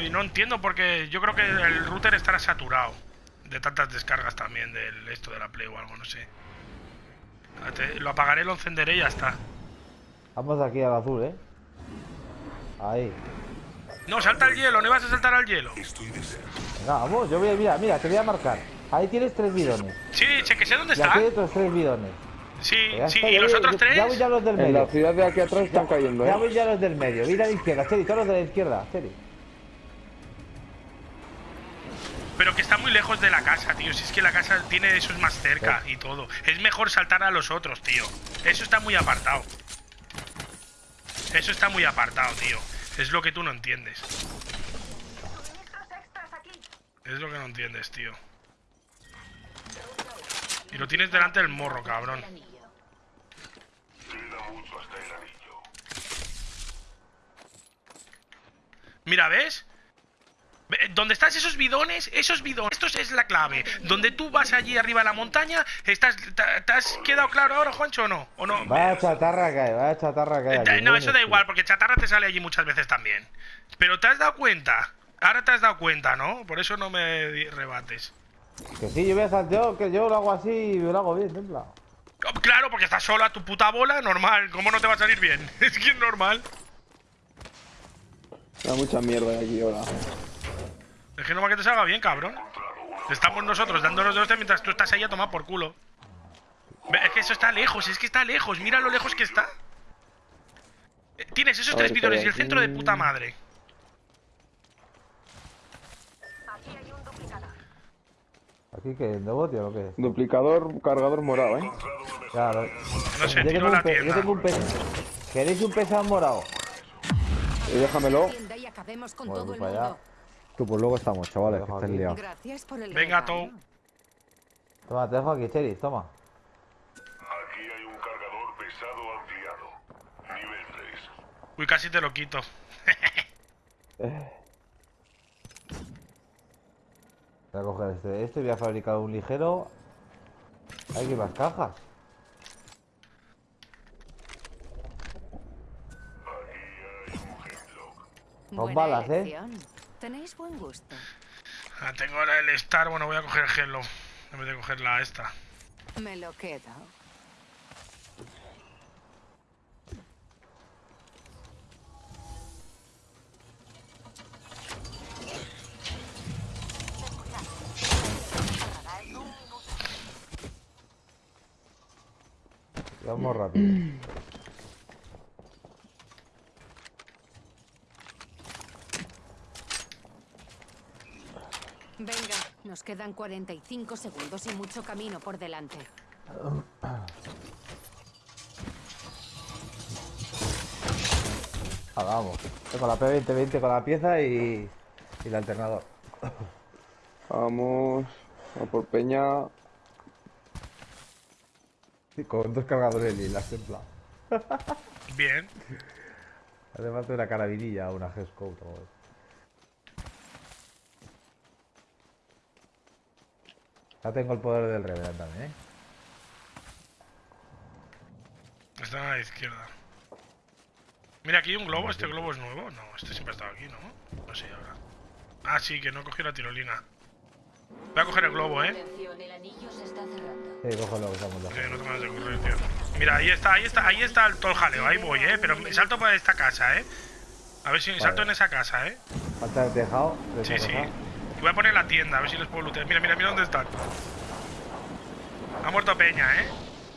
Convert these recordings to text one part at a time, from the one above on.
y no entiendo porque yo creo que el router estará saturado de tantas descargas también del esto de la Play o algo, no sé. Lo apagaré, lo encenderé y ya está. Vamos aquí al azul, ¿eh? Ahí. No, salta al hielo, no ibas a saltar al hielo. Venga, vamos, yo voy a, mira, mira, te voy a marcar. Ahí tienes tres bidones. Sí, que sé dónde y está. aquí hay otros tres bidones. Sí, sí, y los otros tres. Ya voy ya los del medio. En la ciudad de aquí atrás están cayendo, ¿eh? Ya voy ya los del medio. Mira a la izquierda, Cheri, todos los de la izquierda, Cheri. Pero que está muy lejos de la casa, tío. Si es que la casa tiene esos más cerca y todo. Es mejor saltar a los otros, tío. Eso está muy apartado. Eso está muy apartado, tío. Es lo que tú no entiendes. Es lo que no entiendes, tío. Y lo tienes delante del morro, cabrón. Mira, ¿ves? Donde estás esos bidones, esos bidones, esto es la clave. Donde tú vas allí arriba de la montaña, estás, ¿te, has quedado claro ahora, Juancho, o no? ¿O no? Vaya chatarra que hay, vaya chatarra que hay. Eh, no, eso da igual, porque chatarra te sale allí muchas veces también. Pero te has dado cuenta, ahora te has dado cuenta, ¿no? Por eso no me rebates. Que sí, yo voy a saltear, que yo lo hago así y lo hago bien, templa. Claro, porque estás solo a tu puta bola, normal. ¿Cómo no te va a salir bien? es que es normal. Hay mucha mierda aquí ahora. Es que no va que te salga bien, cabrón. Estamos nosotros dándonos de hostia mientras tú estás ahí a tomar por culo. Es que eso está lejos, es que está lejos. Mira lo lejos que está. Eh, tienes esos tres bidones y el centro de puta madre. ¿Aquí qué? ¿Nuevo, tío, o qué? Duplicador, cargador morado, ¿eh? Claro. No sé, yo, tengo la un pe- yo tengo un peso. ¿Queréis un pesado morado? Y déjamelo. Tienda y acabemos con Bueno, todo el pues para allá. Tú, pues luego estamos, chavales, que aquí. liados. Gracias por el Venga. Tou. Toma, te dejo aquí, Cheri, toma. Aquí hay un cargador pesado ampliado. Nivel 3. Uy, casi te lo quito. Voy a coger este, este voy a fabricar un ligero. Hay que ir más cajas. Con balas, ¿eh? elección. Tenéis buen gusto. Ah, tengo ahora el Star, bueno, voy a coger el Hello. En vez de coger la esta. Me lo quedo. Vamos rápido. Venga, nos quedan 45 segundos y mucho camino por delante. Ah, vamos. Con la P2020 con la pieza y, y el alternador. Vamos. A por Peña. Sí, con dos cargadores lilas, templa. Bien. Hace falta una carabinilla o una G-Scope. o algo. Ya tengo el poder del Revenant también, ¿eh? Está a la izquierda. Mira, aquí hay un globo. ¿Este globo es nuevo? No, este siempre ha estado aquí, ¿no? No sé ahora. Ah, sí, que no cogí la tirolina. Voy a coger el globo, ¿eh? Sí, cógelo, estamos lejos. no tengo ganas de correr, tío. Mira, ahí está, ahí está, ahí está el, todo el jaleo. Ahí voy, ¿eh? Pero me salto por esta casa, ¿eh? A ver si salto en esa casa, ¿eh? Falta el tejado. Sí, sí. Y voy a poner la tienda, a ver si les puedo lootear. Mira, mira, mira dónde están. Ha muerto Peña, ¿eh?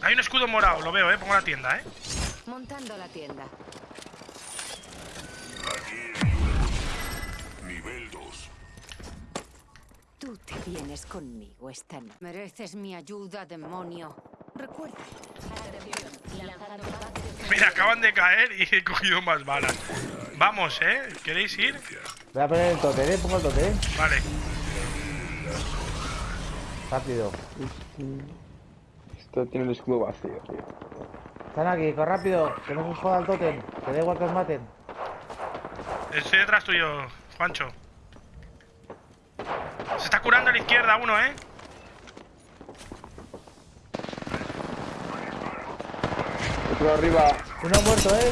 Hay un escudo morado, lo veo, ¿eh? Pongo la tienda, ¿eh? Montando la tienda. Nivel 2. Tú te vienes conmigo esta noche. Mereces mi ayuda, demonio. Recuerda, Mira, acaban de caer y he cogido más balas. Vamos, ¿eh? ¿Queréis ir? Voy a poner el totem, ¿eh? Pongo el totem. Vale. Rápido. Esto tiene el escudo vacío, tío. Están aquí, corre rápido. Que no se joda el totem. Que da igual que os maten. Estoy detrás tuyo, Juancho. Se está curando a la izquierda uno, ¿eh? Otro arriba. Uno muerto, ¿eh?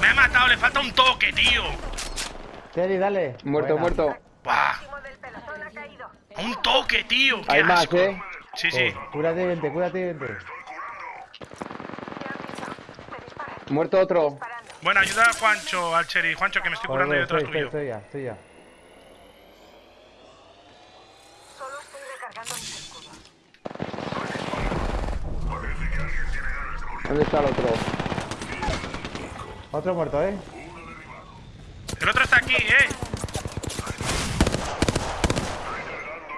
Me ha matado, le falta un toque, tío. Cherry, dale. Muerto, Buena. muerto. Buah. Un toque, tío. Qué Hay más, eh. Sí, sí. Cúrate, vente, cúrate, vente. Muerto otro. Bueno, ayuda a Juancho, al Cherry. Juancho, que me estoy curando yo estoy, detrás tuyo. estoy ya, estoy ya. ¿Dónde está el otro? Otro muerto, ¿eh? El otro está aquí, eh.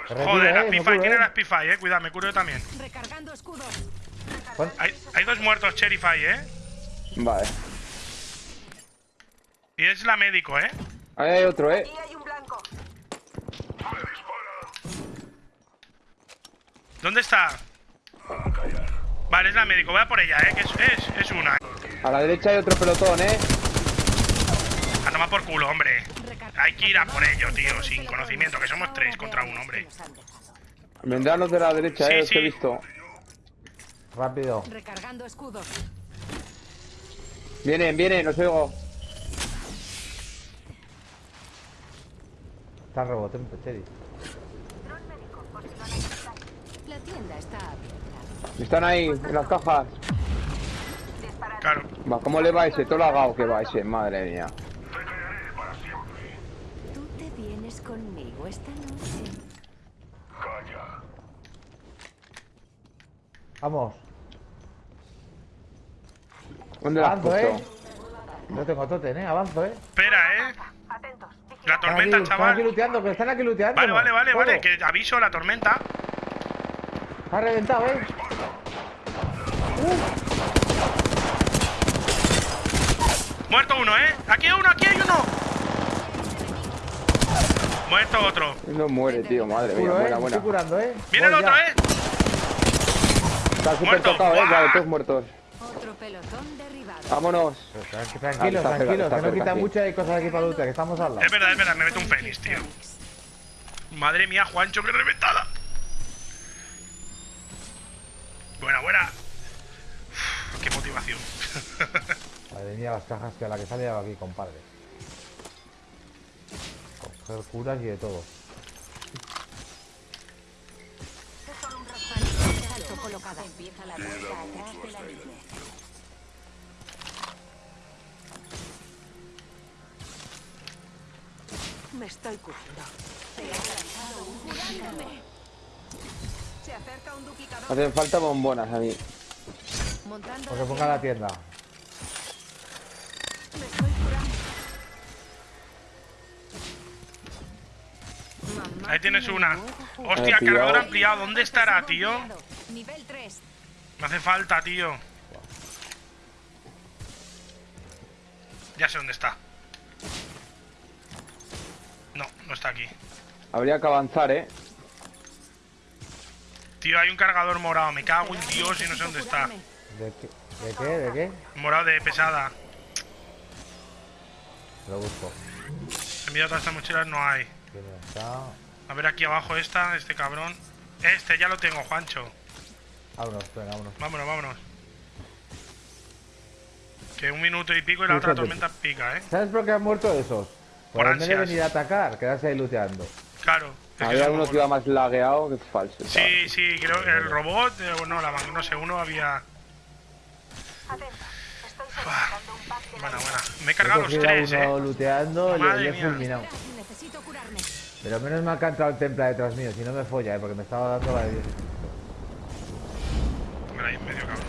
Retiro, Joder, eh, la me Spify. curo, Tiene eh. la Spify, eh. Cuidado, me curo yo también. Recargando escudos. Hay, hay dos muertos, Cherryfy, eh. Vale. Y es la médico, eh. Ahí hay otro, eh. ¿Dónde está? Vale, es la médico. Voy a por ella, eh. Que es, es, es una. A la derecha hay otro pelotón, eh. A tomar por culo, hombre. Hay que ir a por ello, tío. Sin conocimiento, que somos tres contra un hombre. Vendrán los de la derecha, Sí, eh. Los que he sí. visto. Rápido. Recargando escudos. Vienen, vienen, os oigo. Está el rebote, Cherry. La tienda está abierta. Están ahí, en las cajas. Claro. Va, ¿cómo le va ese? Todo lagado que va ese, madre mía. Tú te vienes conmigo esta noche. Vamos. ¿Dónde la has Avanzo, eh. No tengo totem, eh. Avanzo, eh. Espera, eh. La Están tormenta, aquí, Están chaval. aquí luteando, que están aquí luteando. Vale, vale, vale, vale. Que aviso la tormenta. Ha reventado, eh. Muerto uno, eh. Aquí hay uno, aquí hay uno. Muerto otro. No muere, tío, madre mía. Curo, eh. Buena, me buena. Estoy curando, eh. Viene el otro, ya. eh. Está súper tocado, eh. Vale, todos muertos. Otro pelotón derribado. Vámonos. Tranqui- Tranquilos, tranquilos, está que no quita hay cosas aquí para lutear, que estamos al lado. Es verdad, es verdad. Me meto un fénix, tío. Madre mía, Juancho, qué reventada. Buena, buena. Qué motivación. Madre mía, las cajas que a la que sale aquí, compadre. Coger curas y de todo. Colocada. Empieza la vuelta atrás del anillo. Me estoy curando. Se acerca un duplicador. Hacen falta bombonas a mí. Montando O que ponga la tienda. Me estoy curando. Mamá Ahí tienes tiene una. Hostia, Eh, cargador ampliado. ¿Dónde estará, tío? Nivel 3. Me hace falta, tío. Ya sé dónde está. No, no está aquí. Habría que avanzar, eh. Tío, hay un cargador morado. Me cago en Dios y no sé dónde está. ¿De qué? ¿De qué? ¿De qué? Morado de pesada. Lo busco. En mi todas estas mochilas no hay. ¿Quién está? A ver aquí abajo esta, este cabrón. Este ya lo tengo, Juancho. Vámonos, venga, vámonos. Vámonos, vámonos. Que un minuto y pico y la otra tormenta pica, ¿eh? ¿Sabes por qué han muerto esos? Por Por ansias. venir a atacar, quedarse ahí luteando. Claro. Había uno que iba más lagueado que falso. Sí, sí, creo que el robot, eh, o no, la no sé, uno había. Buena, buena. Me he He cargado los tres, uno eh. luteando y le he fulminado. Pero menos mal que ha entrado el templa detrás mío, si no me folla, eh, porque me estaba dando la de Dios. Mira ahí en medio, cabrón.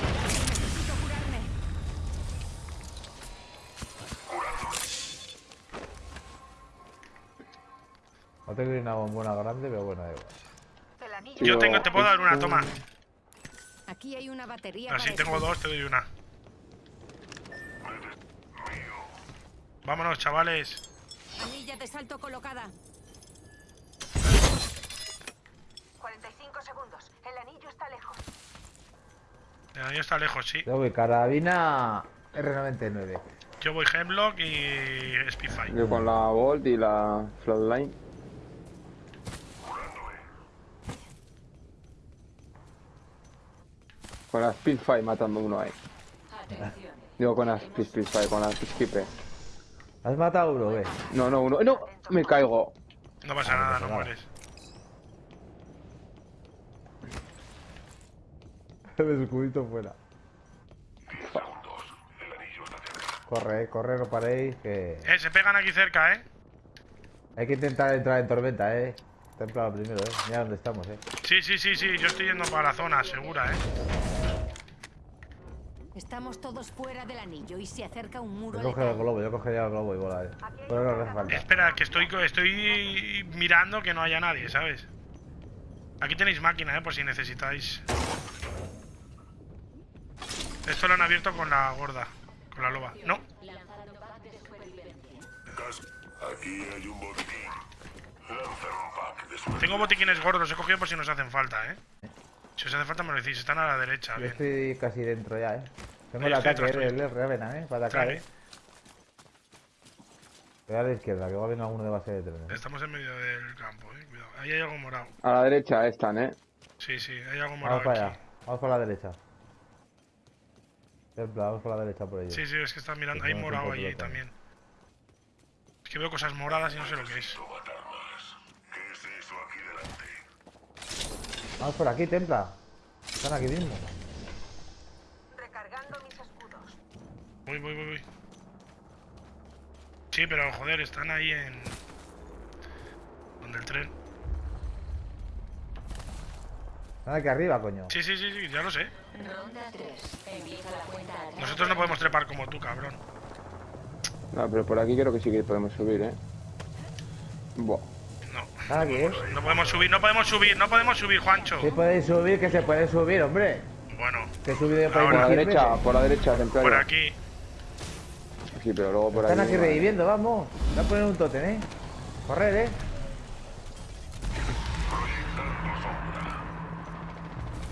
No tengo ni una bombona grande, pero bueno, da igual. Yo tengo, te puedo dar una, toma. Aquí hay una batería Así tengo dos, te doy una. Vámonos, chavales. Anilla de salto colocada. 45 segundos. El anillo está lejos. El año está lejos, sí. Yo voy carabina R99. Yo voy Hemlock y Spitfire. Yo con la Volt y la Flatline. Con la Speedfire matando uno ahí. Atención. Digo, con pis, vale, con las pisquipe. ¿Has matado a uno, ve? No, no, uno. ¡No! Me caigo. No pasa nada, no nada. mueres. El escudito fuera. Corre, eh, corre, no paréis, que... Eh, se pegan aquí cerca, eh. Hay que intentar entrar en tormenta, eh. Templado primero, eh. Mira dónde estamos, eh. Sí, sí, sí, sí, yo estoy yendo para la zona, segura, eh. Estamos todos fuera del anillo y se acerca un muro Yo coge el globo, yo cogería el globo y volar, eh. Pero no hace falta. Espera, que estoy, estoy mirando que no haya nadie, ¿sabes? Aquí tenéis máquina, eh, por si necesitáis. Esto lo han abierto con la gorda, con la loba. No, Cas- Aquí hay un botiquín. Lanza un pack de suerte. tengo botiquines gordos, los he cogido por si nos hacen falta, eh. Si os hace falta me lo decís, están a la derecha, Yo bien. estoy casi dentro ya, eh. Tengo el ataque eh, del Revenant, eh. Para atacar, eh. Voy a la izquierda, que va a venir alguno de base de trenes. Estamos en medio del campo, eh. Cuidado. Ahí hay algo morado. A la derecha están, ¿eh? Sí, sí, hay algo Vamos morado para aquí. allá, vamos por la derecha. Templa, vamos por la derecha por ellos. Sí, sí, es que están mirando. Hay morado allí también. Es que veo cosas moradas y no sé lo que es. Vamos por aquí, Templa. Están aquí mismo. Recargando mis escudos. Voy, voy, voy, voy. Sí, pero joder, están ahí en. Donde el tren. Están aquí arriba, coño. Sí, sí, sí, sí, ya lo sé. Ronda 3. Empieza la cuenta atrás. Nosotros no podemos trepar como tú, cabrón. No, pero por aquí creo que sí que podemos subir, ¿eh? Buah. Eh. no podemos subir, no podemos subir, no podemos subir, Juancho. Sí podéis subir, que se puede subir, hombre. Bueno, Que he subido yo para Por Ahora. la derecha, por la derecha, templario. por aquí. Sí, pero luego por Están aquí. reviviendo, vamos. Voy a poner un totem, eh. Correr, eh.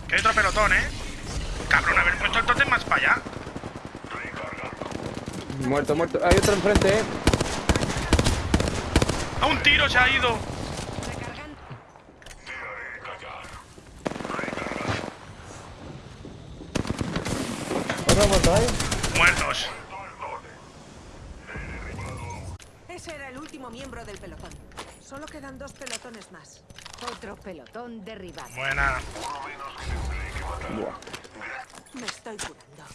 Que hay otro pelotón, eh. Cabrón, haber puesto el tótem más para allá. Muerto, muerto. Hay otro enfrente, ¿eh? A un tiro se ha ido. Recargando. Muertos. Ese era el último miembro del pelotón. Solo quedan dos pelotones más. Otro pelotón derribado. Buena. Buah. Me estoy curando.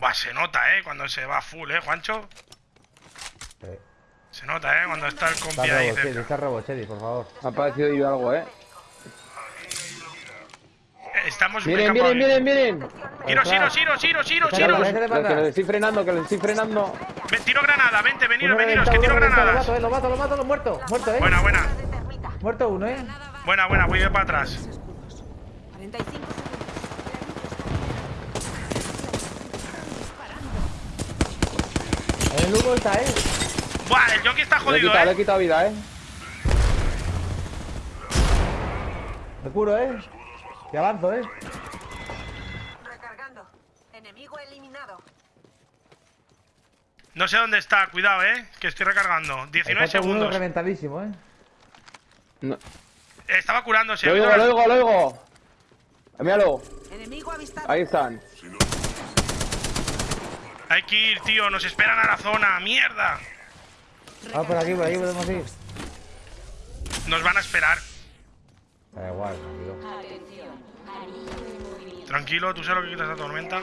Buah, se nota, eh, cuando se va full, eh, Juancho. Sí. Se nota, eh, cuando está el Está compi ahí Robochedi, cerca. está Robochedi, por favor. Ha parecido yo algo, ¿eh? Eh, Estamos en Miren, miren, miren, miren. Giros, Está giros. Robochedi Los para que atrás. estoy frenando, que les estoy frenando. Tiro granada, vente, veniros, Uno veniros, que tiro granadas. Lo mato, eh, lo mato, lo mato, lo muerto. Muerto, eh. Buena, buena. Muerto uno, eh. Buena, buena, voy de para atrás. Escudos. 45 segundos. En el humo está, eh. Buah, el jockey está Le jodido, quitado, le he eh. quitado vida, ¿eh? Me curo, eh. Y avanzo, eh. Recargando. Enemigo eliminado. No sé dónde está, cuidado, eh, que estoy recargando. Me 19 falta uno segundos. reventadísimo, eh. No. Estaba curándose. Lo ¿oído oigo, lo oigo, lo oigo. Míralo. Enemigo avistado. Ahí están. Hay que ir, tío, nos esperan a la zona. ¡Mierda! Ah, por aquí, por aquí podemos ir. Nos van a esperar. Da igual, Tranquilo, tú sabes lo que quitas la tormenta.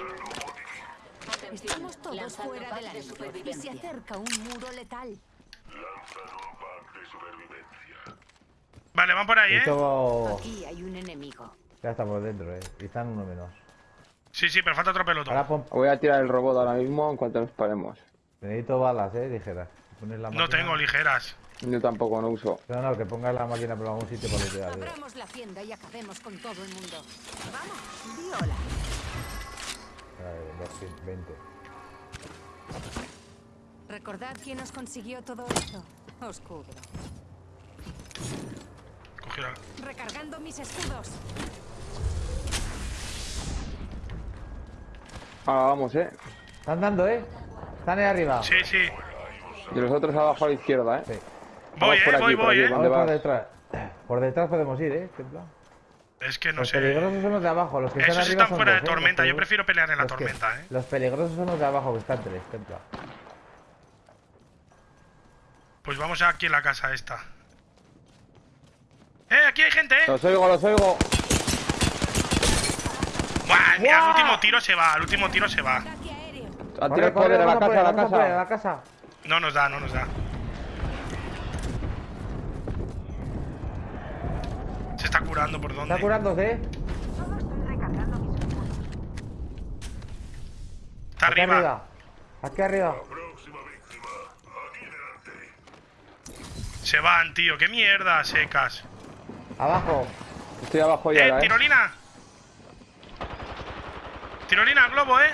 Estamos todos fuera de anillo y se supervivencia. acerca un muro letal. Vale, van por ahí, eh. Esto Aquí hay un enemigo. ya está por dentro, eh. Y están uno menos. Sí, sí, pero falta otro pelotón. Ahora pon... Voy a tirar el robot ahora mismo en cuanto nos paremos. necesito balas, eh, ligeras. La No tengo ligeras. Yo tampoco no uso. No, no, que pongas la máquina por algún sitio para lootear. Abramos la tienda y acabemos con todo el mundo. Vamos, di hola. Eh, 220. Recordad quién os consiguió todo esto. Os cubro. Cogió la- Recargando mis escudos. Ahora vamos, ¿eh? Están dando, eh. Están ahí arriba. Sí, sí. Y los otros abajo a la izquierda, ¿eh? Sí. Voy, Vamos por eh, aquí, voy, por voy, aquí, eh. ¿Dónde Vamos por detrás. Por detrás podemos ir, eh. Templa. Es que no los sé. peligrosos son los de abajo, los que están Esos arriba están son fuera de ¿eh? Los tormenta. Yo prefiero pelear en la los que- tormenta, eh. Los peligrosos son los de abajo, que están tres, templa. Pues vamos aquí en la casa esta. ¡Eh! Aquí hay gente, eh. Los oigo, los oigo. Buah, mira, al último tiro se va, al último tiro se va. Corre, corre, poder a la casa, a la vamos a casa. la casa. No nos da, no nos da. Se está curando por dónde. Está curándose, ¿eh? Está arriba. arriba. Aquí arriba. Aquí. Se van, tío. Qué mierda, secas. Abajo. Estoy abajo ya, ¡Eh, ¿eh? tirolina! Tirolina, globo, ¿eh?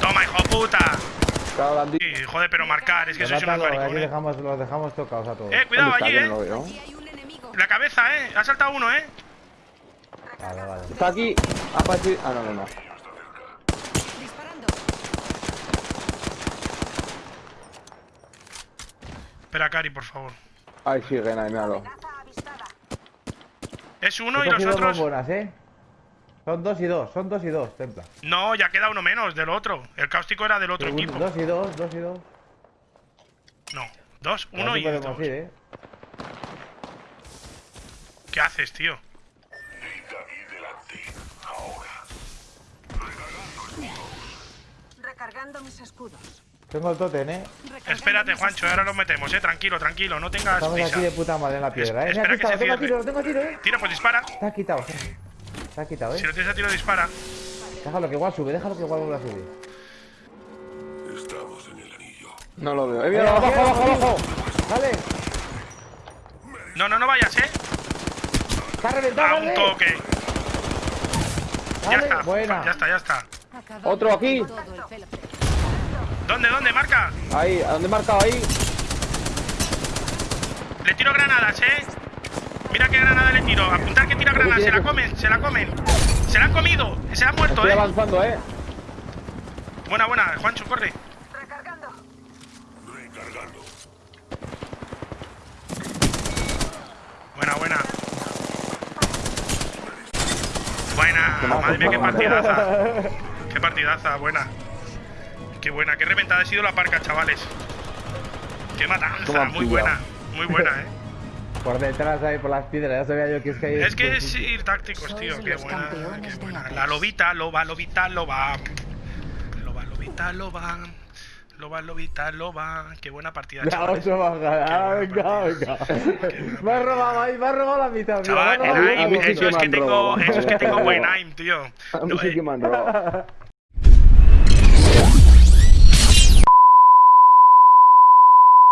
Toma, hijo puta. Claro, la han dicho. Sí, joder, pero marcar, es que sois unos Mátalo, aquí maricones. dejamos, los dejamos tocados a todos. Eh, cuidado allí, eh. La cabeza, eh. Ha saltado uno, eh. Vale, vale. Está aquí. Ha aparecido- Ah, no, no, no. Espera, Cari, por favor. Ahí siguen, ahí, míralo. Es uno y los otros. bombonas, ¿eh? Son dos y dos, son dos y dos, templa. No, ya queda uno menos del otro. El cáustico era del otro Un- equipo. Dos y dos, dos y dos. No, dos, uno y dos. ir, ¿eh? ¿Qué haces, tío? Recargando mis escudos. Tengo el totem, ¿eh? Recargando Espérate, Juancho, ahora lo metemos, eh. Tranquilo, tranquilo, no tengas Estamos prisa. aquí de puta madre en la piedra, ¿eh? Es- Me ha espera que quitado, se tengo a tiro, lo tengo a tiro, ¿eh? Tira, pues dispara. Está quitado, eh. Quitado, Si lo tienes a tiro, dispara. Déjalo que igual sube, déjalo que igual vuelva a subir. Estamos en el anillo. No lo veo. Eh, mira, abajo, abajo, abajo. Dale, No, no, no vayas, eh. está reventado, A un dale. toque. Ya está. buena. Ya está, ya está. Otro aquí. ¿Dónde, dónde? Marca. Ahí, ¿a dónde he marcado? Ahí. Le tiro granadas, eh. Mira qué granada le tiro. Apuntar que tira granadas. Se la comen, se la comen. Se la han comido. Se ha muerto, Estoy eh. avanzando, eh. Buena, buena. Juancho, corre. Recargando. Recargando. Buena, buena. Buena. Madre mía, qué partidaza. Qué partidaza, buena. Qué buena, qué reventada ha sido la parca, chavales. Qué ¿Cómo matanza, han muy buena. Muy buena, eh. Por detrás ahí, por las piedras, ya sabía yo que es que hay... Es que es ir tácticos, tío. Qué buena, qué buena. la lobita, loba, lobita, loba. Loba, lobita, loba. Loba, lobita, loba. Qué buena partida. Ah, buena venga, partida. venga. Me has robado ahí, me has robado la mitad. Chaval, el aim, eso es que tengo, eso es que tengo buen aim, tío. A mí No, sí que me han robado.